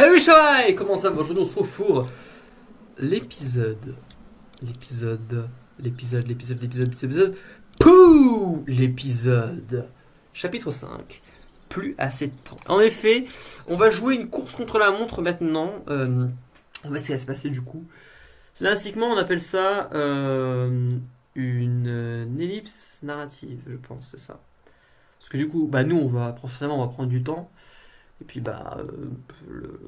Hey Shai Comment ça va? Aujourd'hui on se retrouve l'épisode. L'épisode. L'épisode, l'épisode, l'épisode, l'épisode. Pouh L'épisode. Chapitre 5. Plus assez de temps. En effet, on va jouer une course contre la montre maintenant. Euh, on va essayer de se passer du coup. Scénaristiquement, on appelle ça euh, une, une ellipse narrative, je pense, c'est ça. Parce que du coup, bah nous, on va, forcément, on va prendre du temps. Et puis, bah, euh, le,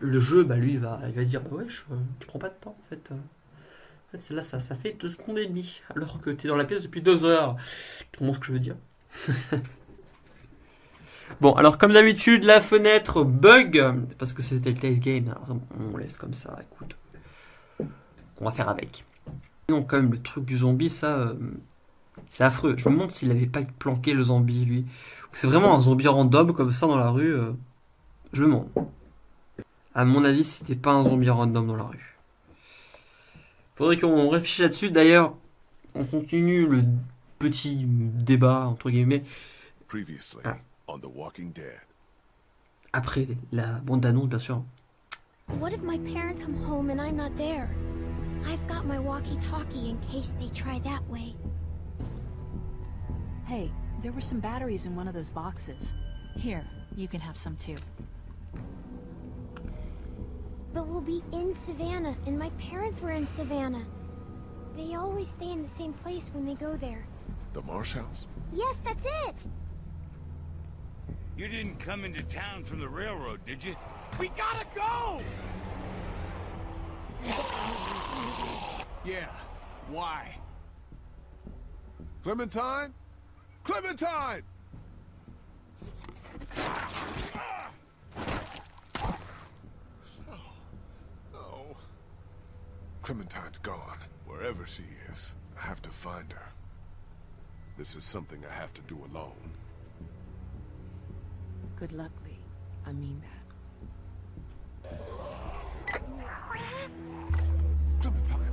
le jeu, bah lui, il va, il va dire, bah ouais, je, tu prends pas de temps, en fait. En fait, là, ça, ça fait 2 secondes et demie, alors que tu es dans la pièce depuis 2 heures. Tu comprends ce que je veux dire? Bon, alors comme d'habitude, la fenêtre bug, parce que c'est Telltale Game, alors on laisse comme ça, écoute. On va faire avec. Donc quand même, le truc du zombie, ça, euh, c'est affreux. Je me demande s'il avait pas planqué le zombie, lui. C'est vraiment un zombie random comme ça dans la rue. euh, Je me demande. À mon avis, c'était pas un zombie random dans la rue. Faudrait qu'on réfléchisse là-dessus. D'ailleurs, on continue le petit débat, entre guillemets, Previously Ah. on The Walking Dead. après la bande d'annonce, bien sûr. What if my parents come home and I'm not there? I've got my walkie-talkie in case they try that way. Hey, there were some batteries in one of those boxes. Here, you can have some too. But we'll be in Savannah, and my parents were in Savannah. They always stay in the same place when they go there. The Marsh House? Yes, that's it! You didn't come into town from the railroad, did you? We gotta go! Yeah, why? Clementine? Clementine! Oh, oh. Clementine's gone. Wherever she is, I have to find her. This is something I have to do alone. Good luck, Lee. I mean that. Clementine.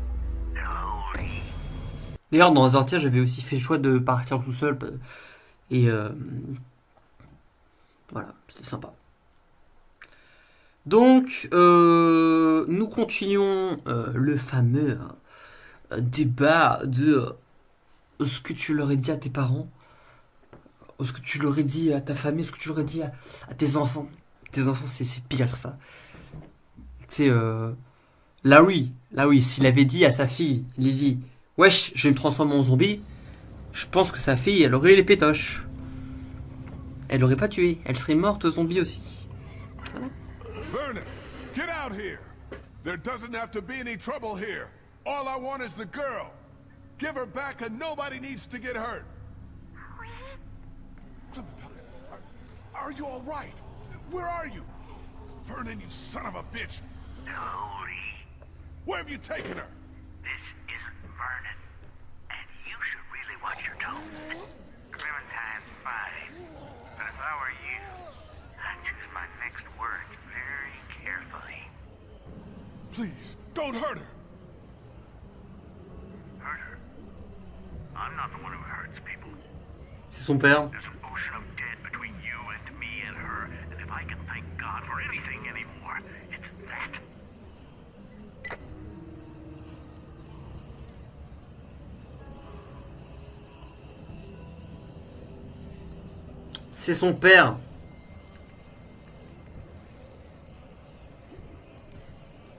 D'ailleurs, dans Azortia, j'avais aussi fait le choix de partir tout seul. euh, Et euh, voilà, c'était sympa. Donc, euh, nous continuons le fameux débat de ce que tu leur ai dit à tes parents, ce que tu leur ai dit à ta famille, ce que tu leur ai dit à, tes enfants. Tes enfants, c'est pire ça. Tu sais, Larry, Larry, s'il avait dit à sa fille, Lily, Wesh, je vais me transformer en zombie. Je pense que sa fille, elle aurait eu les pétoches. Elle aurait pas tué. Elle serait morte zombie aussi. Vernon, get out here! There doesn't have to be any trouble here. All I want is the girl. Give her back and nobody needs to get hurt. Clementine, are, are you all right? Where are you? Vernon, you son of a bitch! Where have you taken her? this isn't Vernon. Watch your tone. Clementine's fine. But if I were you, I'd choose my next words very carefully. Please, don't hurt her. Hurt her. I'm not the one who hurts people. C'est son père. There's an ocean of dead between you and me and her, and if I can thank God for anything C'est son père.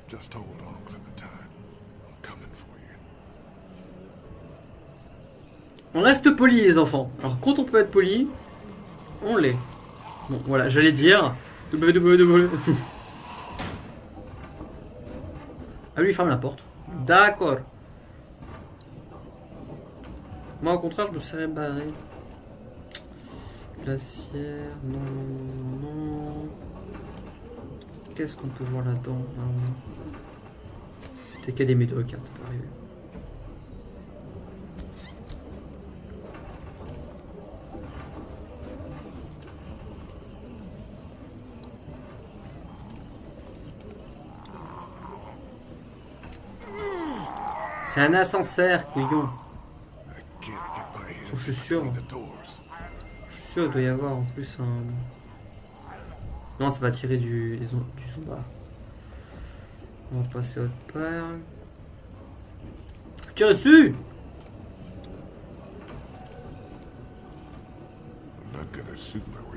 Just hold on, Clementine. I'm coming for you. On reste poli les enfants. Alors quand on peut être poli, on l'est. Bon voilà, j'allais dire. www. ah lui il ferme la porte. D'accord. Moi au contraire je me serais barré. Glacière, non, non, non, non. Qu'est-ce qu'on peut voir là-dedans T'es qu'à des médocs, ça peut arriver. C'est un ascenseur, couillon. Je suis sûr. Sûr qu'il doit y avoir en plus un... Non, ça va tirer du, du. On va passer autre part. Faut tirer dessus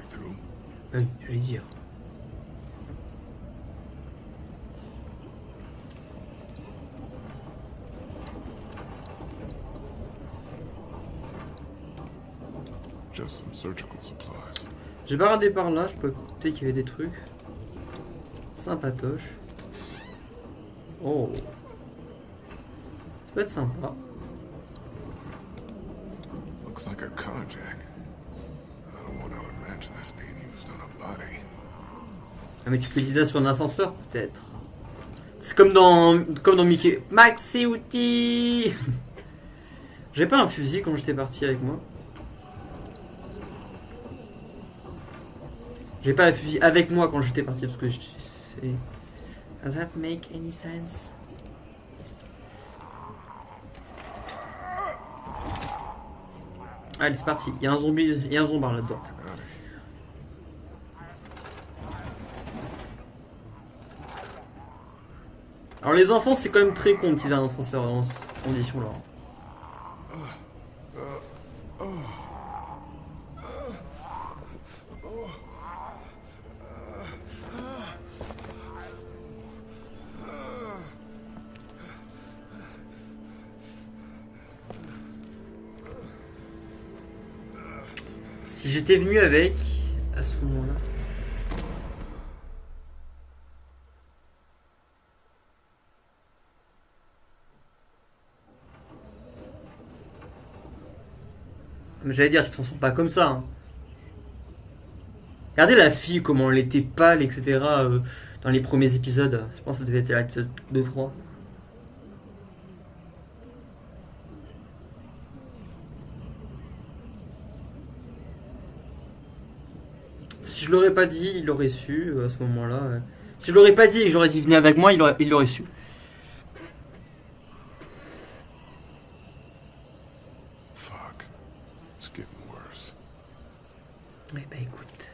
through. Oui, j'allais dire. J'ai pas regardé par là, je peux peut-être qu'il y avait des trucs. Sympatoche. Oh. Ça peut être sympa. Looks like a carjack. I don't want to imagine this being used on a body. Ah mais tu peux utiliser ça sur un ascenseur peut-être. C'est comme dans comme dans Mickey. Maxi outil. J'ai pas un fusil quand j'étais parti avec moi. J'ai pas un fusil avec moi quand j'étais parti parce que je. Does that make any sense? Allez c'est parti. Il y a un zombie, il y a un zombard là-dedans. Alors les enfants c'est quand même très con un ascenseur dans cette condition venu avec à ce moment-là. Mais j'allais dire, tu te transformes pas comme ça. hein. Regardez la fille, comment elle était pâle, etc. euh, dans les premiers épisodes. Je pense que ça devait être l'épisode 2-3. Si je l'aurais pas dit, il l'aurait su euh, à ce moment-là. Si je l'aurais pas dit et j'aurais dit venez avec moi, il aurait- il l'aurait su. Fuck. It's getting worse. Eh ben écoute.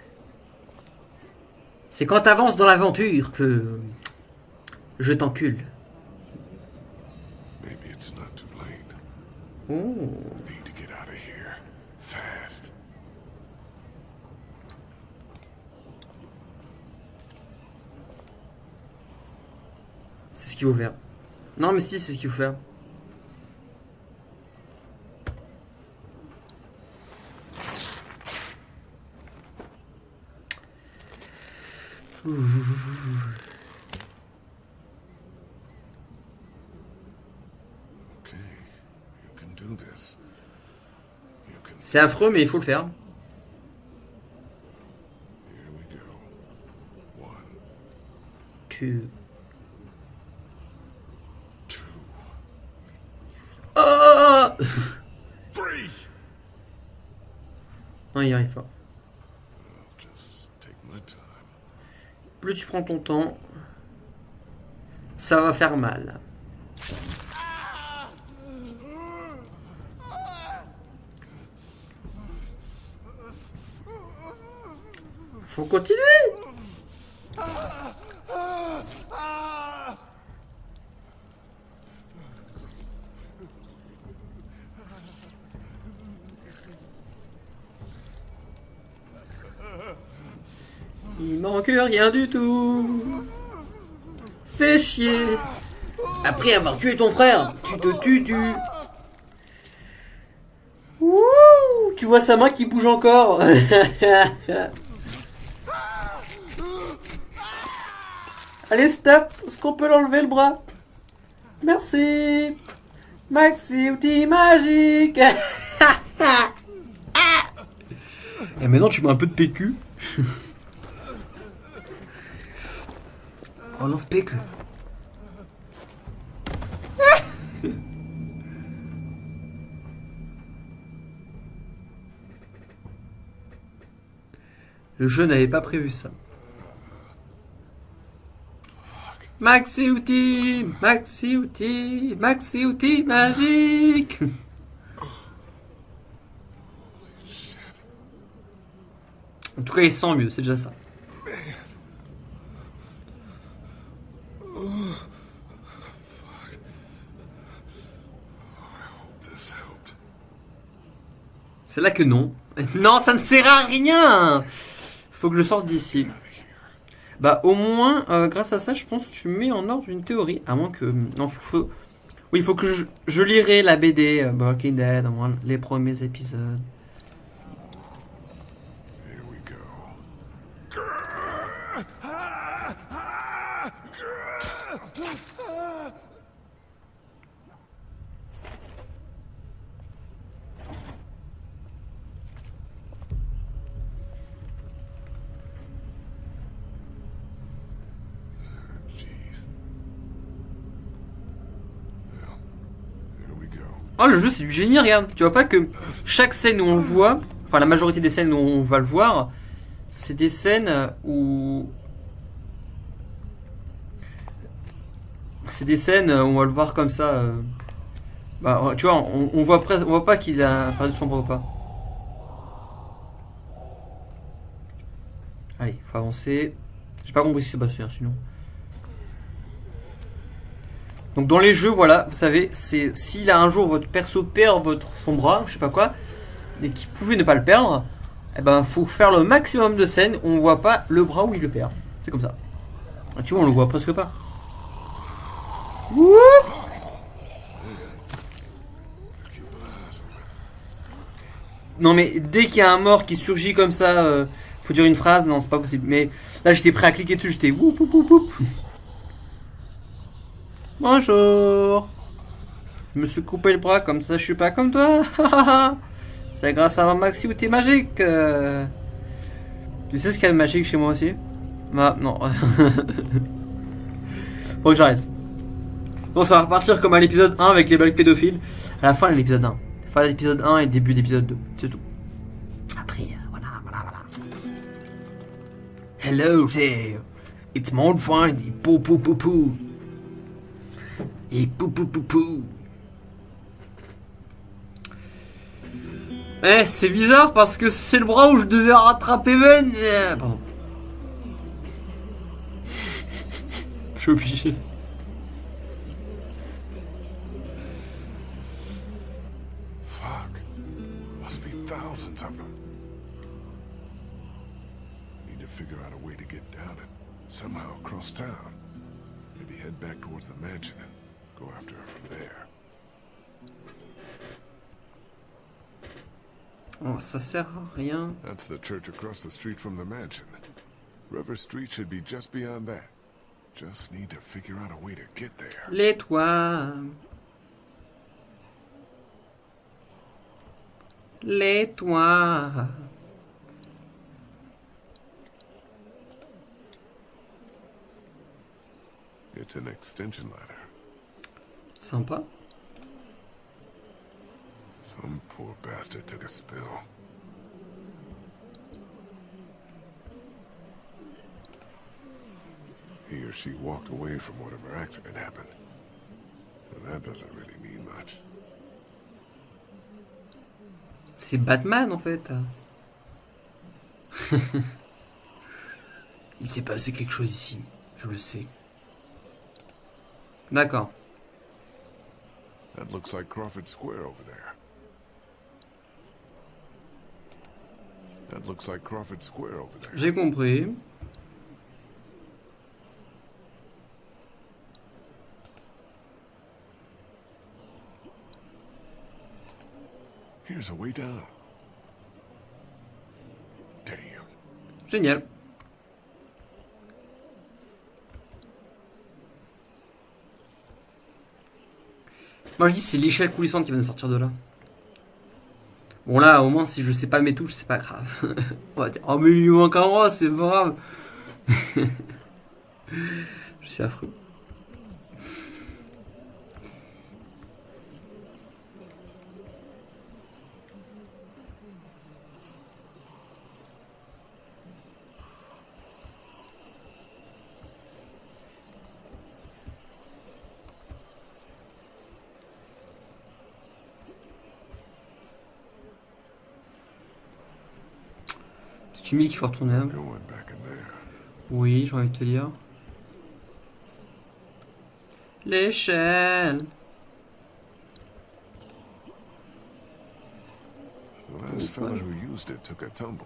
C'est quand t'avances dans l'aventure que je t'encule. Maybe it's not too late. Oh. Need to get out of here. Fast. C'est ce qu'il faut faire. Non mais si, c'est ce qu'il faut faire. C'est affreux mais il faut le faire. Here we go. One, Tu... two, Oh three. Non, il y arrive pas. Plus tu prends ton temps, ça va faire mal. Faut continuer Rien du tout. Fais chier. Après avoir tué ton frère, tu te tues, tu. Tu vois sa main qui bouge encore. Allez, stop. Est-ce qu'on peut l'enlever le bras Merci. Maxi outil magique. Et maintenant, tu mets un peu de PQ. Le jeu n'avait pas prévu ça. Maxi outil, maxi outil, maxi outil magique. En tout cas, il sent mieux, c'est déjà ça. Là que non. Non, ça ne sert à rien Faut que je sorte d'ici. Bah au moins, euh, grâce à ça, je pense que tu mets en ordre une théorie. À moins que... Non, faut... Oui, il faut que je, je lirai la BD euh, Walking Dead, les premiers épisodes. Here we go. Jeez. Well, here we go. Oh, le jeu, c'est du génie, regarde. Tu vois pas que chaque scène où on le voit, enfin la majorité des scènes où on va le voir, c'est des scènes où... C'est des scènes où on va le voir comme ça. euh. Bah, tu vois, on, voit on voit pas qu'il a perdu son bras ou pas. Allez, faut avancer. J'ai pas compris ce qui s'est passé, hein, sinon. Donc dans les jeux, voilà, vous savez, c'est s'il a un jour votre perso perd votre son bras, je sais pas quoi, et qu'il pouvait ne pas le perdre, eh ben faut faire le maximum de scènes où on voit pas le bras où il le perd. C'est comme ça. Ah, tu vois, on le voit presque pas. Non mais dès qu'il y a un mort qui surgit comme ça, euh, faut dire une phrase, non c'est pas possible. Mais là j'étais prêt à cliquer dessus, j'étais woup woup woup. Bonjour. Je me suis coupé le bras comme ça, je suis pas comme toi. C'est grâce à Maxi ou t'es magique. Tu sais ce qu'il y a de magique chez moi aussi? Ah non. Faut que j'arrête. Bon, ça va repartir comme à l'épisode 1 avec les blagues pédophiles. À la fin de l'épisode 1. Fin de l'épisode 1 et début d'épisode 2. C'est tout. Après, euh, voilà, voilà, voilà. Hello there. It's et pou pou pou pou. Et pou pou pou pou. Eh, c'est bizarre parce que c'est le bras où je devais rattraper Ben. Euh, Pardon. Je suis obligé. Fuck. Must be thousands of them. Need to figure out a way to get down it. Somehow across town. Maybe head back towards the mansion and go after her from there. Oh, ça sert à rien. That's the church across the street from the mansion. River Street should be just beyond that. Just need to figure out a way to get there. Les toits. Les toits. It's an extension ladder. Sympa. Some poor bastard took a spill. He or she walked away from whatever accident happened. But that doesn't really mean much. C'est Batman en fait. Il s'est passé quelque chose ici. Je le sais. D'accord. That looks like Crawford Square over there. J'ai compris. Here's a way down. Damn. Génial. Moi je dis c'est l'échelle coulissante qui va nous sortir de là. Bon là au moins si je sais pas mes touches c'est pas grave. On va dire oh mais il lui manque un bras c'est pas grave. je suis affreux. Tu qu'il faut retourner. Oui, j'ai envie de te dire. L'échelle. The last fella who used it took a tumble.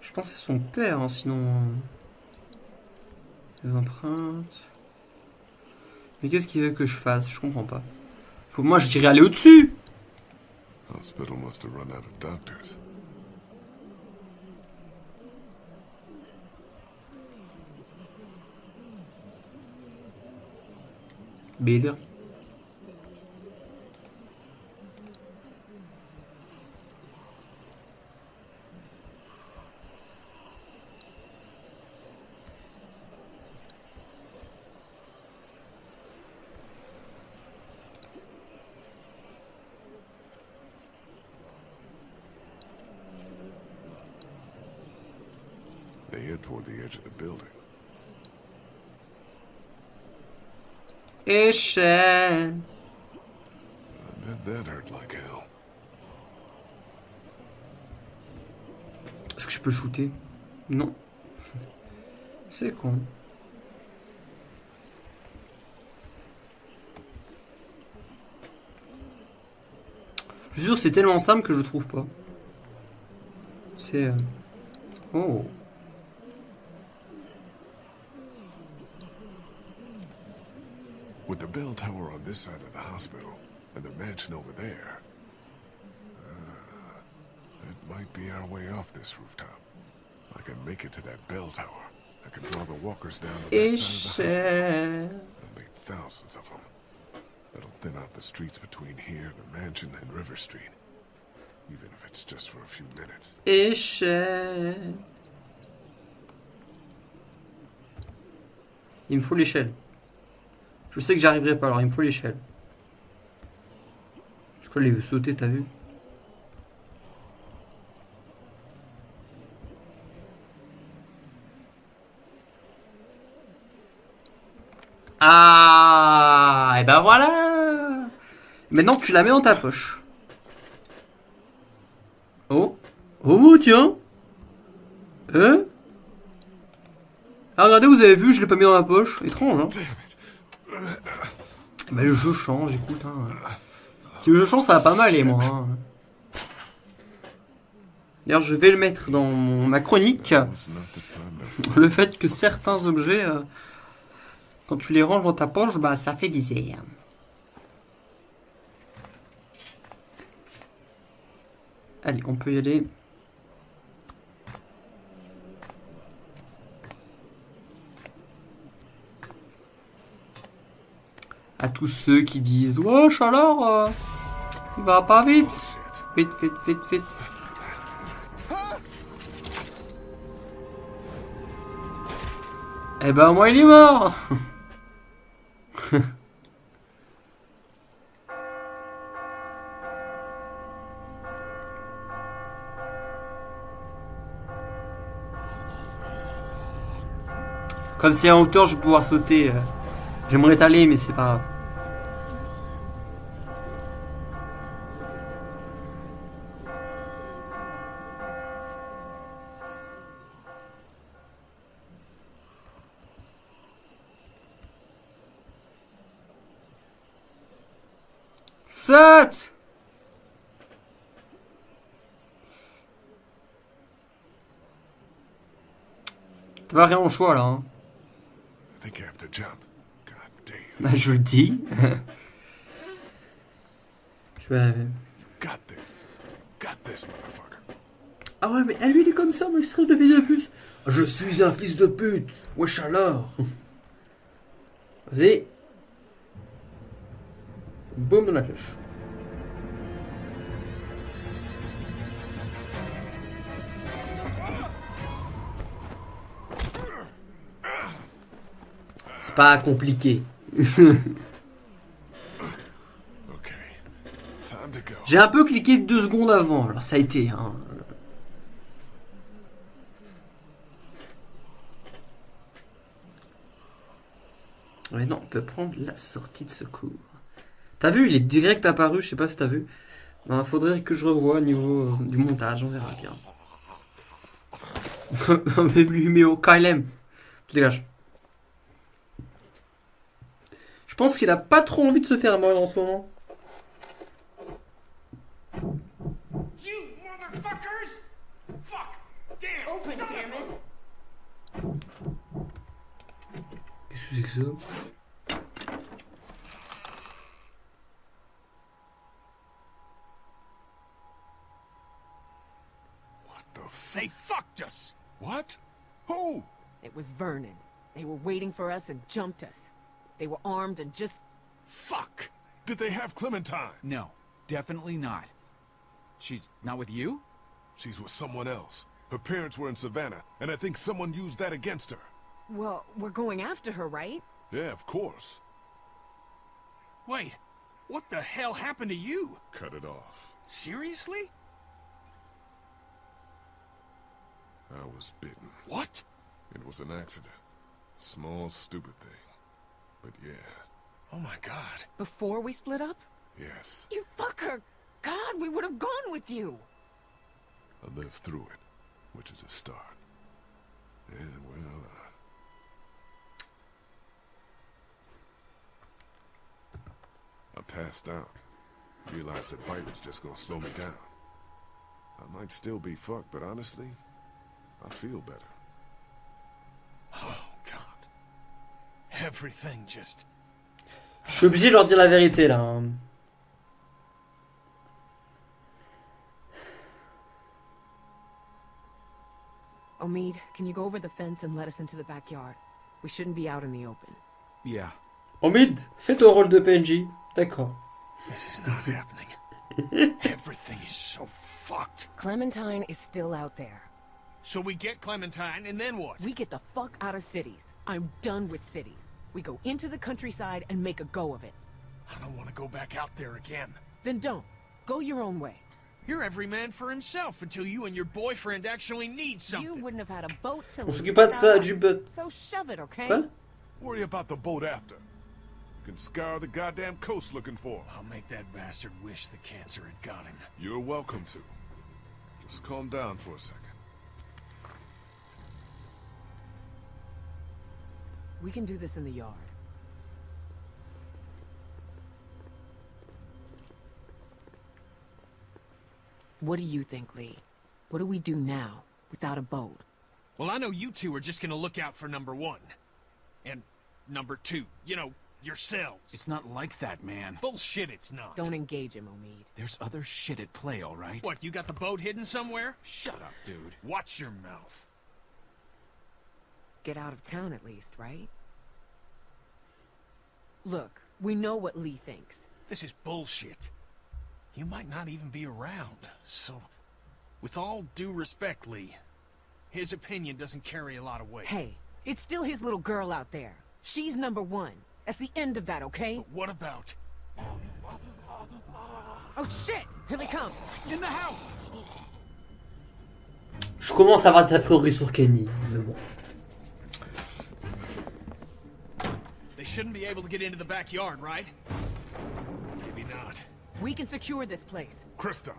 Je pense que c'est son père, hein, sinon. Les empreintes. Mais qu'est-ce qu'il veut que je fasse? Je comprends pas. Faut moi je dirais aller au-dessus Hospital must have run out of doctors. Bader. Échelle. I bet that hurt like hell. Est-ce que je peux shooter? Non. C'est con. Je suis sûr c'est tellement simple que je le trouve pas. C'est... euh, Oh. Bell tower on this side of the hospital and the mansion over there, uh, it might be our way off this rooftop. I can make it to that bell tower. I can draw the walkers down to that side of the hospital. Échelle. There'll be thousands of them. That'll thin out the streets between here, the mansion, and River Street. Even if it's just for a few minutes. Échelle. Il me faut l'échelle. Je sais que j'arriverai pas, alors il me faut l'échelle. Je qu'il veut sauter, t'as vu. Ah Et ben voilà. Maintenant tu la mets dans ta poche. Oh. Oh tiens. Hein? Ah regardez, vous avez vu, je l'ai pas mis dans la poche. Étrange, hein Bah le jeu change, écoute. Hein. Si le jeu change, ça va pas mal, et moi. hein. D'ailleurs, je vais le mettre dans ma chronique. Le fait que certains objets, euh, quand tu les ranges dans ta poche, bah ça fait bizarre. Allez, on peut y aller. À tous ceux qui disent Wesh alors, euh, il va pas vite. Vite, vite, vite, vite. Eh ben moi il est mort Comme c'est en hauteur, je vais pouvoir sauter. euh. J'aimerais étaler, mais c'est pas T'as rien au choix là. Hein. Bah, je le dis. je vais. Got this. Got this, motherfucker. Ah ouais, mais lui il est comme ça, moi je serais de fils de pute. Je suis un fils de pute. Wesh alors. Vas-y. Boum dans la cloche. C'est pas compliqué. J'ai un peu cliqué deux secondes avant, alors ça a été. Hein. Non, on peut prendre la sortie de secours. T'as vu, il est direct apparu, je sais pas si t'as vu. Ben, faudrait que je revoie au niveau euh, du montage, on verra bien. Mais lui, mais au KLM. Tu dégages. Je pense qu'il a pas trop envie de se faire mordre en ce moment. Qu'est-ce que c'est que ça? They fucked us! What? Who? It was Vernon. They were waiting for us and jumped us. They were armed and just... Fuck. Did they have Clementine? No, definitely not. She's not with you? She's with someone else. Her parents were in Savannah, and I think someone used that against her. Well, we're going after her, right? Yeah, of course. Wait, what the hell happened to you? Cut it off. Seriously? I was bitten. What? It was an accident. A small, stupid thing. But yeah, Oh my god. Before we split up? yes, You fucker! God, we would have gone with you! I lived through it, which is a start. And, well, uh, I passed out. Realized that bite was just gonna slow me down. I might still be fucked, but honestly, I feel better. Oh god. Everything just. Je suis obligé de leur dire la vérité là. Omid, can you go over the fence and let us into the backyard? We shouldn't be out in the open. Yeah. Omid, fais ton rôle de PNJ. D'accord. This is not happening. Everything is so fucked. Clementine is still out there. So we get Clementine, and then what? We get the fuck out of cities. I'm done with cities. We go into the countryside and make a go of it. I don't want to go back out there again. Then don't. Go your own way. You're every man for himself until you and your boyfriend actually need something. You wouldn't have had a boat to On lease s'occupe pas de ça, without du but. So shove it, okay? Quoi Worry about the boat after. You can scour the goddamn coast looking for him. I'll make that bastard wish the cancer had got him. You're welcome to. Just calm down for a second. We can do this in the yard. What do you think, Lee? What do we do now, without a boat? Well, I know you two are just gonna look out for number one. And number two, you know, yourselves. It's not like that, man. bullshit, it's not. Don't engage him, Omid. There's other shit at play, all right? What, you got the boat hidden somewhere? Shut up, dude. Watch your mouth. Get out of town at least, right? Look, we know what Lee thinks. This is bullshit. You might not even be around, so... With all due respect, Lee, his opinion doesn't carry a lot of weight. Hey, it's still his little girl out there. She's number one. That's the end of that, okay? But what about... Oh shit! Here they come! In the house! Je commence à avoir des a priori sur Kenny. Mais bon. Shouldn't be able to get into the backyard, right? Maybe not. We can secure this place. Krista,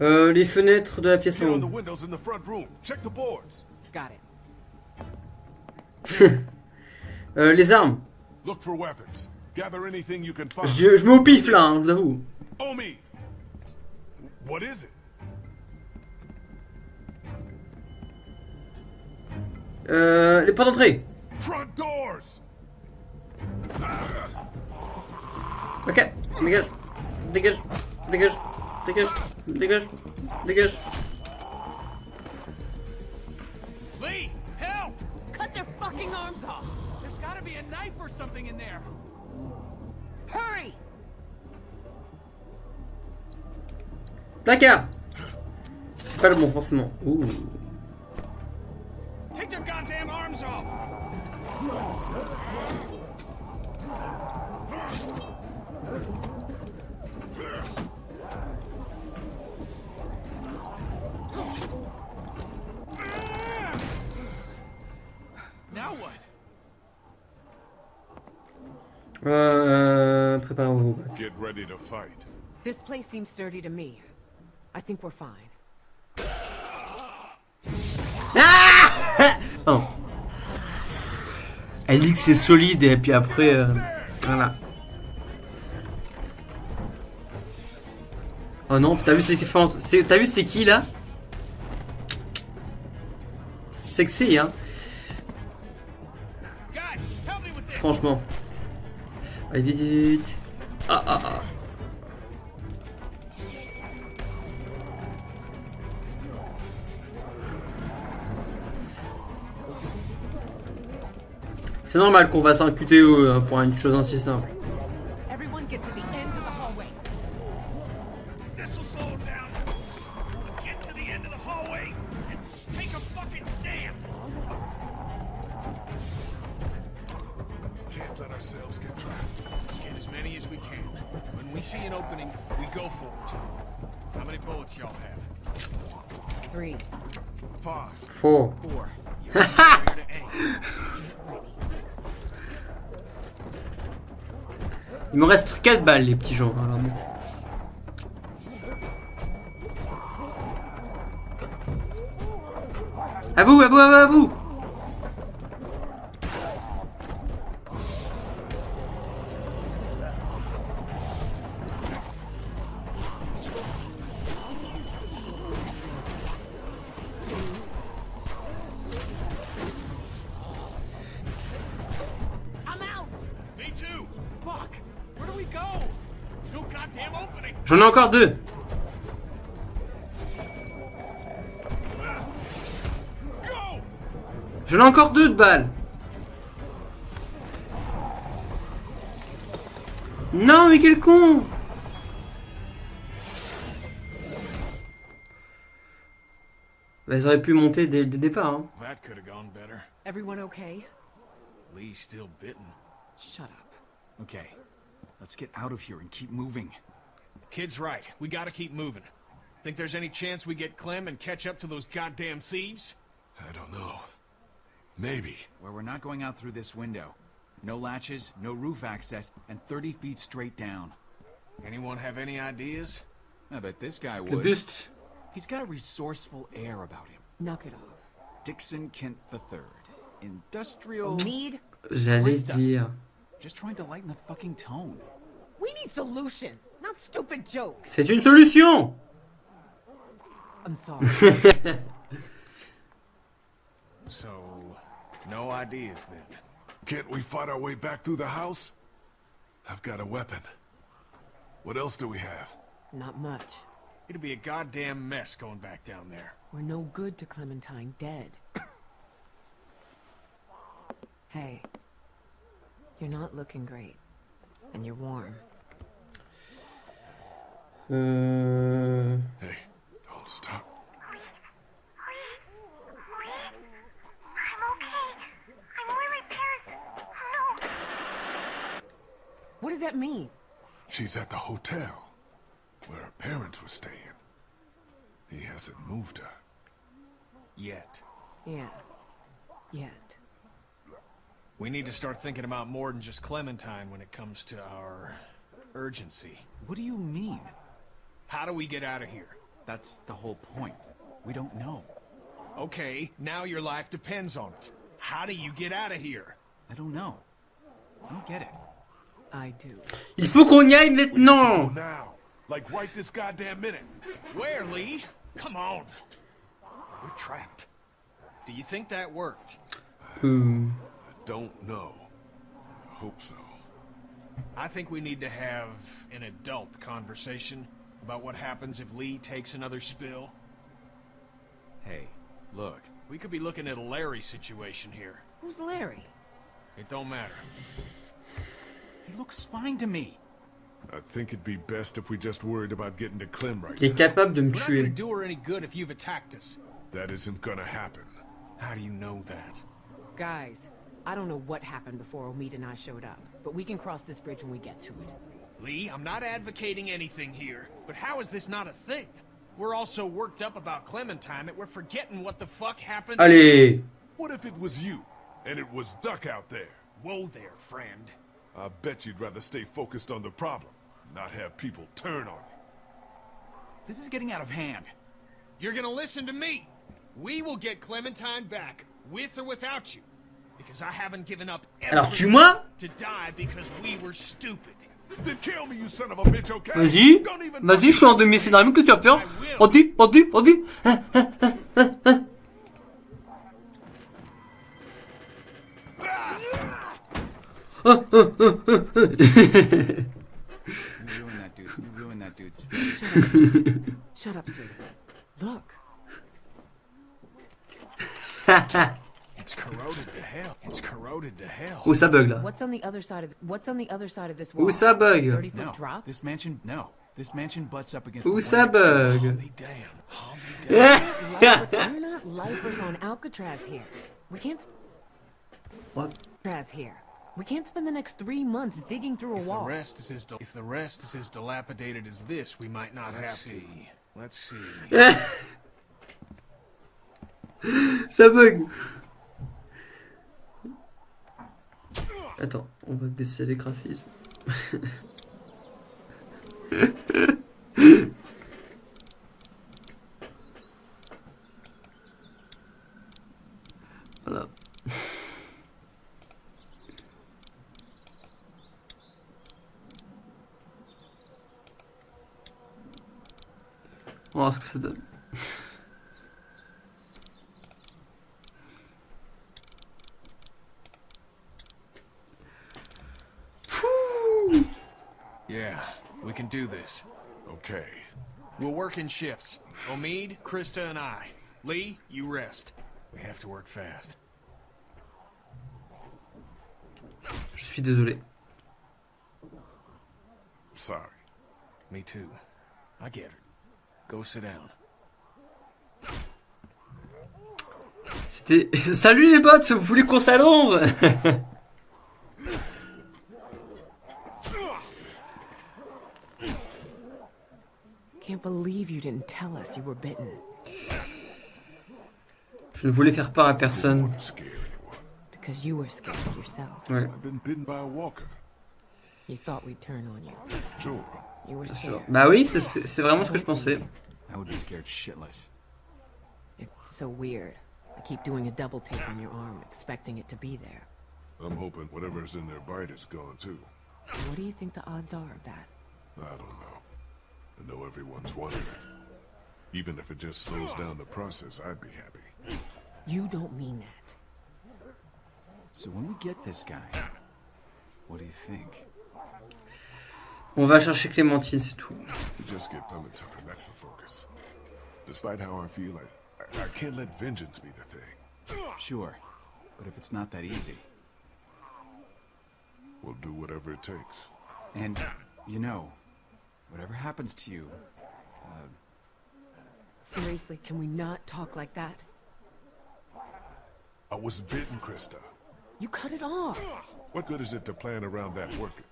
Euh, les fenêtres de la pièce en haut. windows in the front room. Check the boards. Got it. Euh, les armes. Look for weapons. Gather anything you can find. Je, je mets au pif là, hein, je vous avoue. Omi! What is it? Euh, les portes d'entrée. Front doors! Ok, dégage. Dégage. Dégage. Dégage. Dégage. Dégage. Lee, help! Cut their fucking arms off! There's gotta be a knife or something in there. Hurry! Placard. C'est pas le bon forcément. Ouh. Take their goddamn arms off! Euh, préparez-vous. Get ready to fight. This place seems sturdy to me. I think we're fine. Oh. Elle dit que c'est solide et puis après, euh, voilà. Oh non, t'as vu c'est t'as vu c'est qui là? Sexy, hein Guys, help me with this. Franchement. Allez, vite. Ah, ah, ah. C'est normal qu'on va s'imputer euh, pour une chose ainsi simple. 4 balles, les petits gens. Alors, bon. À vous, à vous, à vous, à vous encore deux. Go! J'en ai encore deux de balles. Non, mais quel con Bah, Ils auraient pu monter dès le départ. Hein. That could have gone better. Everyone okay? Lee's still bitten. Shut up. Okay, let's get out of here and keep moving. Kid's right. We gotta keep moving. Think there's any chance we get Clem and catch up to those goddamn thieves? I don't know. Maybe. Where we're not going out through this window. No latches, no roof access, and 30 feet straight down. Anyone have any ideas? I bet this guy Le would. buste. He's got a resourceful air about him. Knock it off. Dixon Kent III. Industrial... Need? J'allais dire. Just trying to lighten the fucking tone. We need solutions, not stupid jokes. C'est une solution I'm sorry. So, no ideas then. Can't we fight our way back through the house? I've got a weapon. What else do we have? not much. It'd be a goddamn mess going back down there. We're no good to Clementine dead. hey. You're not looking great. And you're warm. Euh... Hey, don't stop. I'm okay. I'm really Paris. No. What did that mean? She's at the hotel where her parents were staying. He hasn't moved her. Yet. Yeah. Yet. We need to start thinking about more than just Clementine when it comes to our urgency. What do you mean? How do we get out of here? That's the whole point. We don't know. Okay, now your life depends on it. How do you get out of here? I don't know. I don't get it. I do. Il faut qu'on y aille Go maintenant now. Like right this goddamn minute. Where, Lee? Come on. We're trapped. Do you think that worked? Euh, Don't know. I hope so. I think we need to have an adult conversation about what happens if Lee takes another spill. Hey, look. We could be looking at a Larry situation here. Who's Larry? It don't matter. He looks fine to me. I think it'd be best if we just worried about getting to Clem right Il est now. capable de me We're not gonna do her any good if you've attacked us. That isn't gonna happen. How do you know that? Guys, I don't know what happened before Omid and I showed up, but we can cross this bridge when we get to it. Lee, I'm not advocating anything here, but how is this not a thing? We're all so worked up about Clementine that we're forgetting what the fuck happened. Allez What if it was you, and it was Duck out there? Whoa there, friend. I bet you'd rather stay focused on the problem, not have people turn on you. This is getting out of hand. You're gonna listen to me. We will get Clementine back, with or without you. Because I haven't given up Alors everything tue-moi to die because we were stupid. Vas-y, vas-y, je suis en demi-scénario que tu as peur. On dit, on dit, on dit. Hein, hein, hein, Shut up, Look. It's corroded. Hell. It's corroded to hell. Où ça bug là What's on the other side of what's on the other side of this wall? Où ça bug 30 foot No, drop? this mansion. No, this mansion butts up against. Où the ça one next door. bug I'll be damned. I'll be damned. Lifer- We're not lifers on Alcatraz here. We can't What Alcatraz here. We can't spend the next three months digging through a If the wall. rest is as if the rest is as dilapidated as this, we might not have to. Let's see. Ça bug Attends, on va baisser les graphismes. voilà. On va voir ce que ça donne. Yeah, we can do this. Okay. We'll work in shifts. Omid, Krista, and I. Lee, you rest. We have to work fast. Je suis désolé. Sorry. Me too. I get it. Go sit down. C'était. Salut les bots, vous voulez qu'on s'allonge? Can't believe you didn't tell us you were bitten. Je ne voulais faire peur à personne. Scare anyone. Because you were scared yourself. Ouais, I've been bitten by a walker. You thought we'd turn on you. Sure. You were bien sûr. scared. Bah oui, c'est- c'est c'est vraiment ce que je pensais. I would be scared shitless. It's so weird. I keep doing a double take on your arm, expecting it to be there. I'm hoping whatever's in their bite is gone too. What do you think the odds are of that? I don't know. I know everyone's wondering. Even if it just slows down the process, I'd be happy. You don't mean that. So when we get this guy, what do you think? On va chercher Clémentine, c'est tout. To just get Clementine, that's the focus. Despite how I feel, I, I, I can't let vengeance be the thing. Sure, but if it's not that easy, We'll do whatever it takes. and you know, whatever happens to you, uh, Seriously, can we not talk like that? I was bitten, Krista. You cut it off. What good is it to plan around that working?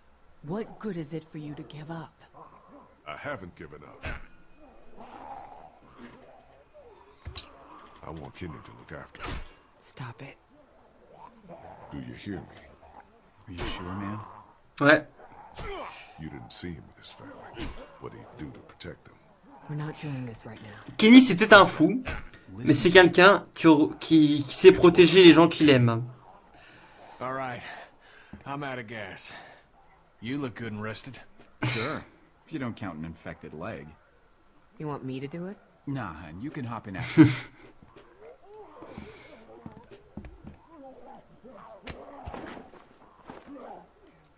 What good is it for you to give up? I haven't given up. I want Kenny to look after her. Stop it. Do you hear me? are you sure, man? Ouais. You didn't see him with his family. What he'd do to protect them? We're not doing this right now. Kenny, c'est peut-être un fou, mais c'est quelqu'un qui, qui, qui sait protéger les gens qu'il aime. All right. I'm out of gas. You look good and rested. Sure, if you don't count an infected leg. You want me to do it? Nah, and you can hop in after.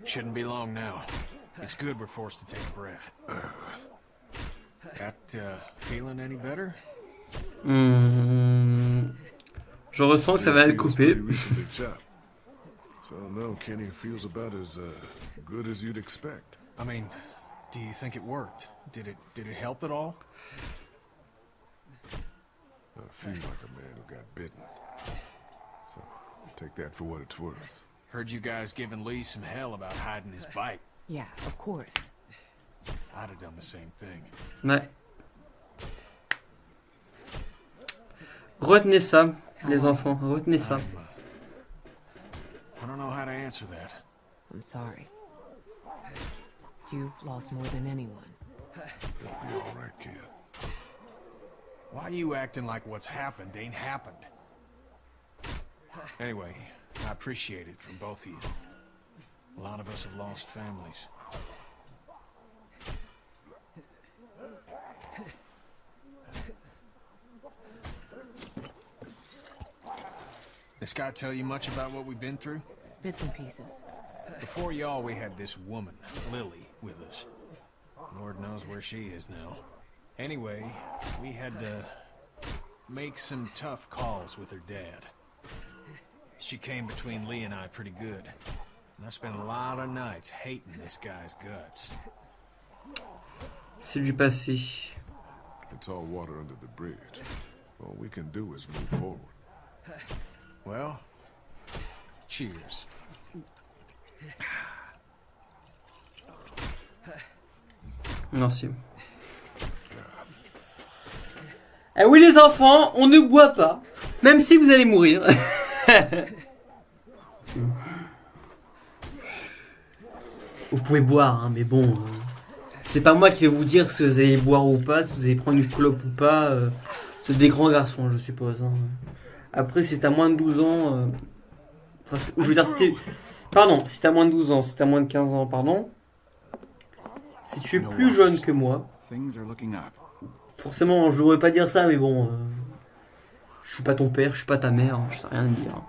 Shouldn't be long now. It's good we're forced to take a breath. That, uh, feeling any better? Hmm. Je ressens que ça va être He was coupé. pretty recently chopped. So no, Kenny feels about as uh, good as you'd expect. I mean, do you think it worked? Did it did it help at all? I feel like a man who got bitten. So take that for what it's worth. Heard you guys giving Lee some hell about hiding his bite. Yeah, of course. I'd have done the same thing. Ouais. Retenez ça, les enfants, retenez ça. I'm, uh, I don't know how to answer that. I'm sorry. You've lost more than anyone. You'll be all right, kid. Why are you acting like what's happened ain't happened? Anyway, I appreciate it from both of you. A lot of us have lost families. This guy tell you much about what we've been through? Bits and pieces. Before y'all, we had this woman, Lily, with us. Lord knows where she is now. Anyway, we had to make some tough calls with her dad. She came between Lee and I pretty good. I spent a lot of nights hating this guy's guts. C'est du passé. It's all water under the bridge. All we can do is move forward. Well, cheers. Merci. Eh oui les enfants, on ne boit pas. Même si vous allez mourir. vous pouvez boire, hein, mais bon. euh, c'est pas moi qui vais vous dire si vous allez boire ou pas, si vous allez prendre une clope ou pas. euh, c'est des grands garçons, je suppose. hein. Après, si t'as moins de 12 ans... euh, enfin, je veux dire, si t'es... Pardon, si t'as moins de 12 ans, si t'as moins de 15 ans, pardon. Si tu es plus jeune que moi. Forcément, je devrais pas dire ça, mais bon. je suis pas ton père, je suis pas ta mère, hein, je sais rien dire.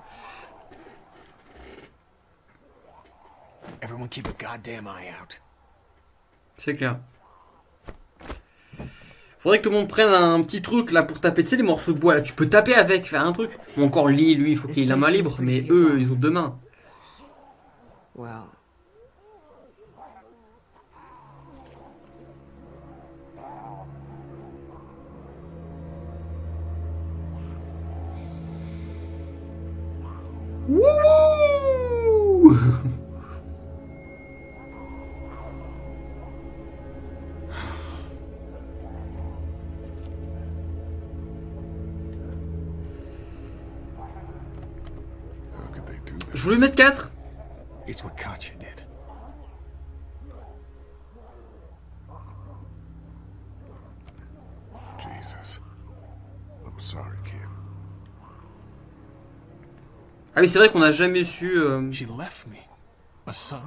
Everyone keep a goddamn eye out. C'est clair. Faudrait que tout le monde prenne un petit truc là pour taper. Tu sais, les morceaux de bois là, tu peux taper avec, faire un truc. Ou encore Lee, lui, il faut qu'il ait la main libre, mais eux, ils ont deux mains. Well, Je voulais mettre 4 It's what Katya did. Jesus. I'm sorry, kid. Ah oui, c'est vrai qu'on n'a jamais su. euh, She left me. A son.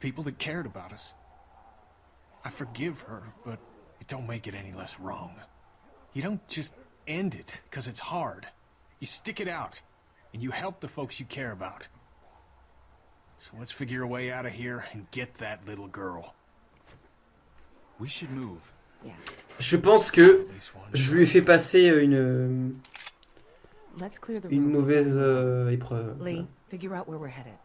People that cared about us. I forgive her, but it don't make it any less wrong. You don't just end it because it's hard. You stick it out, and you help the folks you care about. So let's figure a way out of here and get that little girl. We should move. yeah. Je pense que je lui ai fait passer une, Let's clear the une room. mauvaise euh, épreuve. Lee, figure out where we're headed.